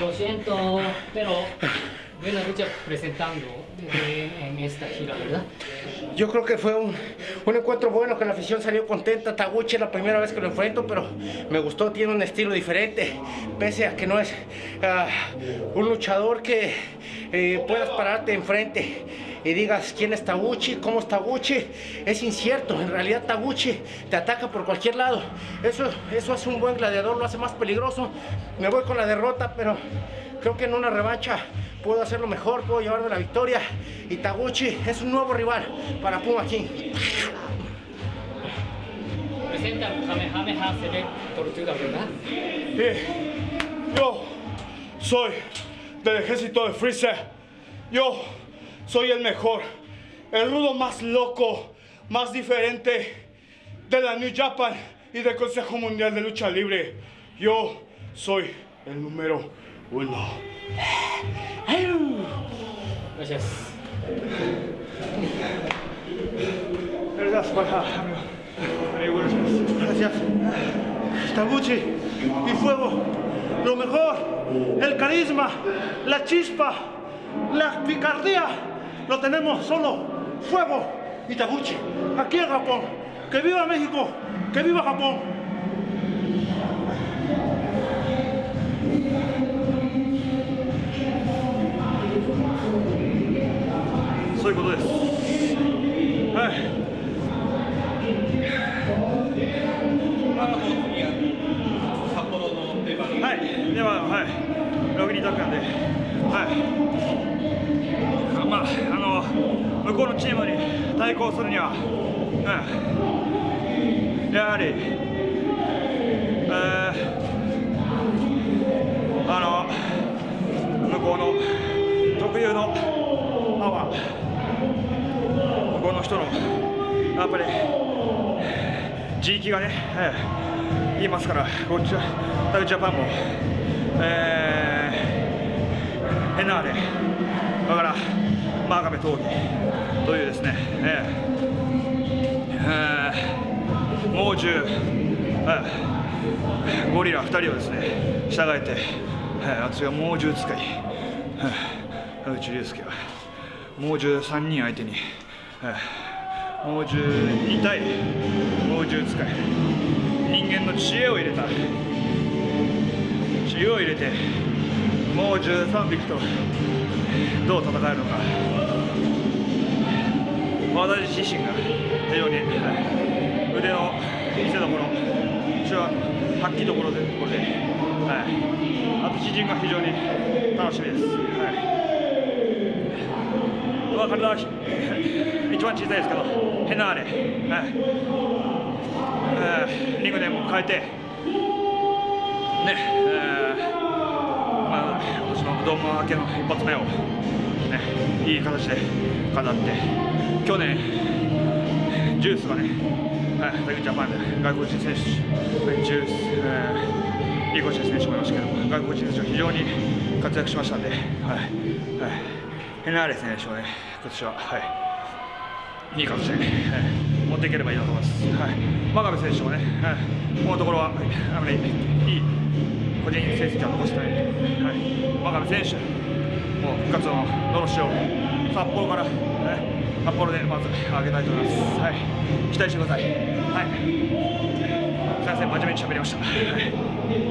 Lo siento, pero buena lucha presentando en esta gira, ¿verdad? Yo creo que fue un, encuentro bueno, que la afición salió contenta. Taguchi es la primera vez que lo enfrento, pero me gustó, tiene un estilo diferente, pese a que no es uh, un luchador que eh, puedas pararte enfrente y digas quién es Taguchi, cómo es Taguchi, es incierto. En realidad Taguchi te ataca por cualquier lado. Eso, eso hace un buen gladiador, lo hace más peligroso. Me voy con la derrota, pero creo que en una revancha puedo hacerlo mejor, puedo llevarme la victoria. Y Taguchi es un nuevo rival para Puma King. Presenta Kamehameha Select Tortuga, ¿verdad? Sí. Yo soy del ejército de Freezer. Yo soy el mejor, el rudo más loco, más diferente de la New Japan y del Consejo Mundial de Lucha Libre. Yo soy el número uno. Gracias. Gracias, paja. Gracias. Taguchi y fuego. Lo mejor, el carisma, la chispa, la picardía, lo tenemos solo fuego y Taguchi. Aquí en Japón. ¡Que viva México! ¡Que viva Japón! そういうことです。はい。札幌の出番はい、では、はい、6人だったんで、 はい、まあ、あの、向こうのチームに対抗するには、うん、やはり、えー、あの、向こうの特有のパワー、向こうの人の、やっぱり、地域がね、ええ言いますから、こっちはタグジャパンも、えー、ヘナーレ、だから、マーガメ闘技というですね、えーえー、猛獣、えー、ゴリラ2人をですね、従えて、えー、私が猛獣使い、えー、田口竜介は。猛獣3人相手に、えー、猛獣2対猛獣使い。人間の知恵を入れた。知恵を入れてもう13匹とどう戦えるのか。私自身が非常に腕の見せ所手腕発揮どころでこれで、はい、あと自陣が非常に楽しみです、はい。まあ、体は一番小さいですけどヘナーレ、はい。えー、リングネームを変えて、ドーム明けの一発目を、ね、いい形で飾って、去年、ジュースがね、はい、ジャパンで外国人選手、ジュース、えー、リーコシェ選手もいましたけど、外国人選手は非常に活躍しましたんで、はいはい、ヘナーレ選手をね、今年は、はい、いい形で、はい持っていければいいなと思います。はい、真壁選手もね、はい、このところはあまりいい個人成績は残してない、はい、真壁選手、もう復活ののろしを札幌から、ね、札幌でまず上げたいと思います。はい、期待してください。はい、先生、真面目に喋りました。はい